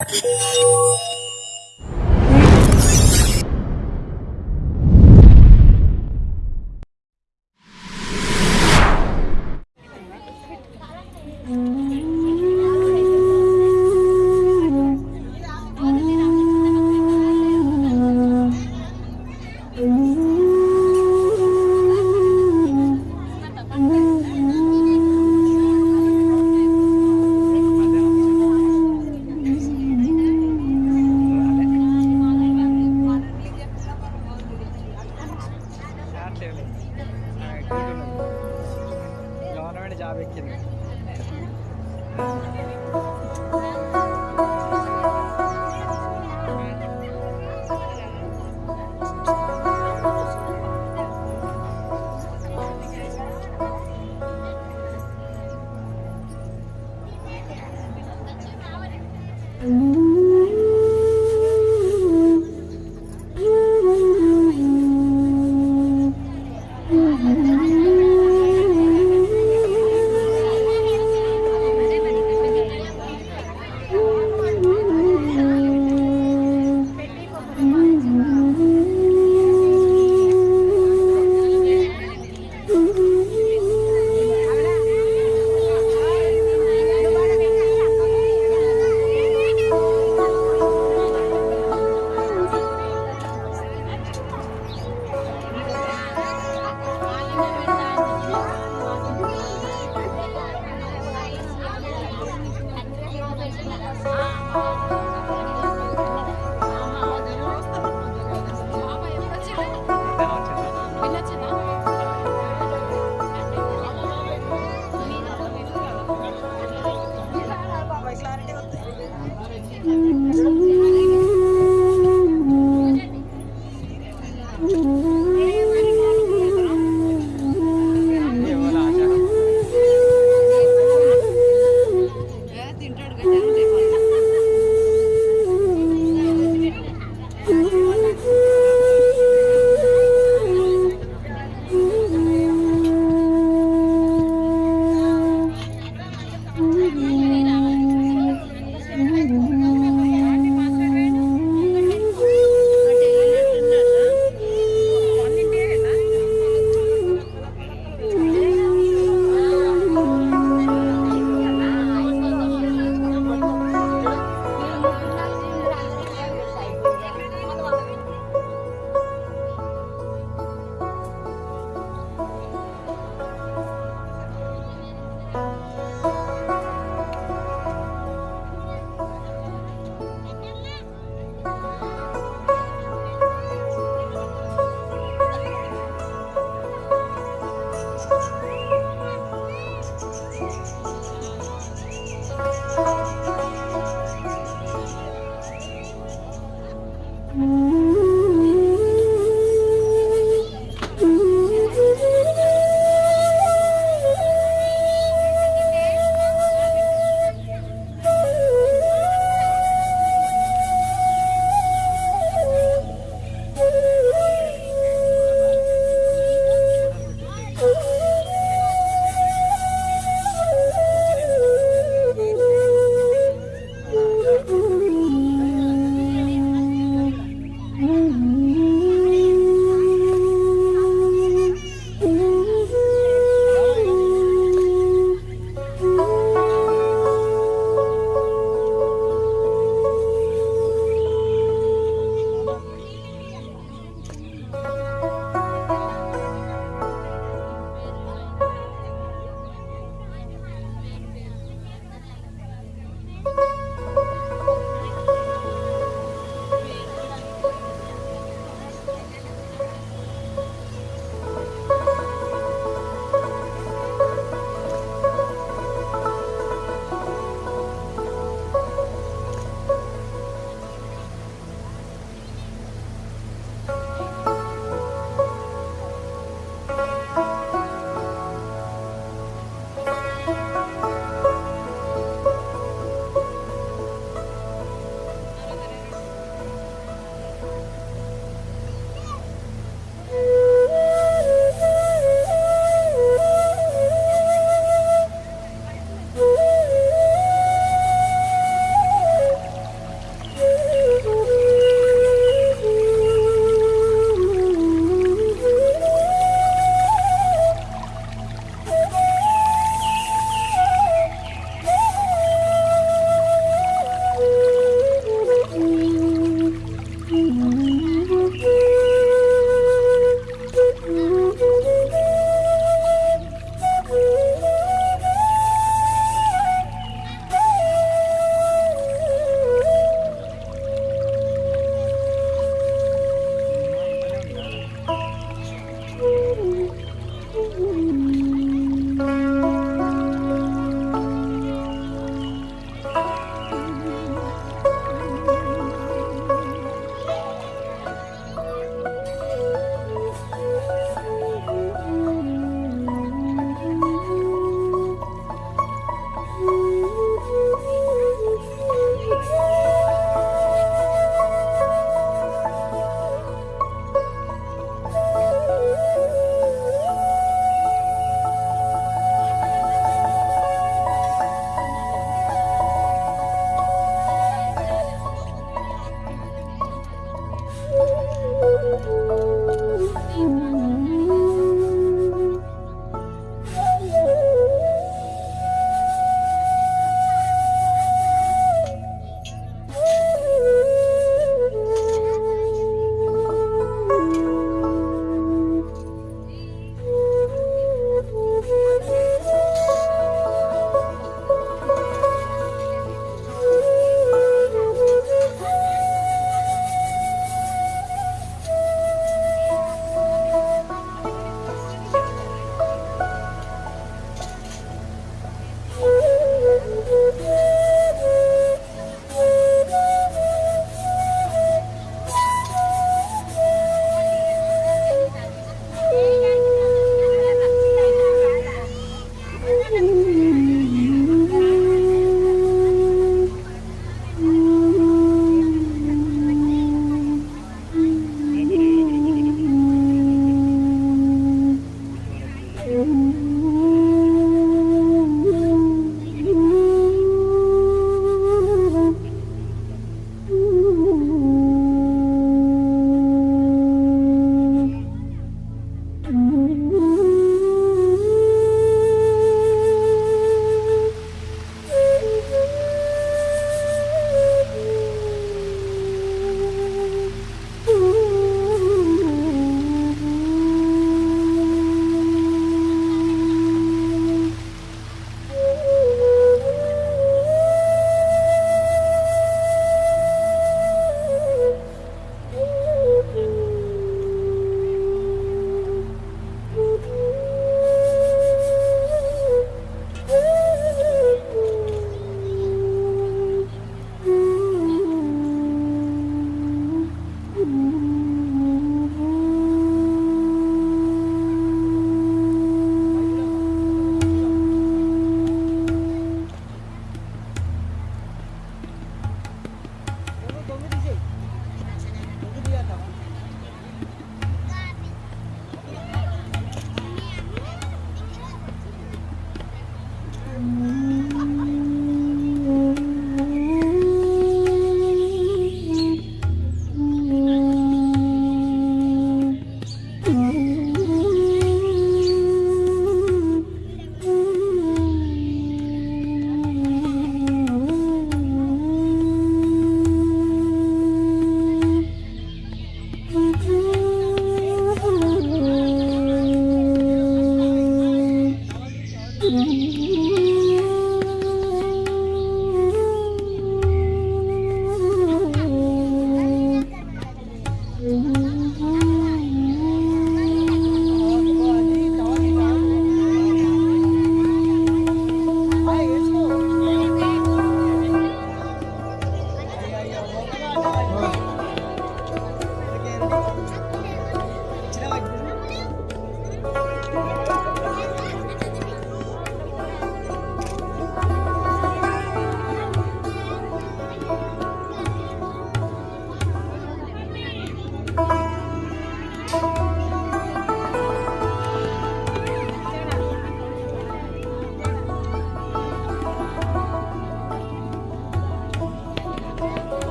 Government job ఎక్కింది Thank you.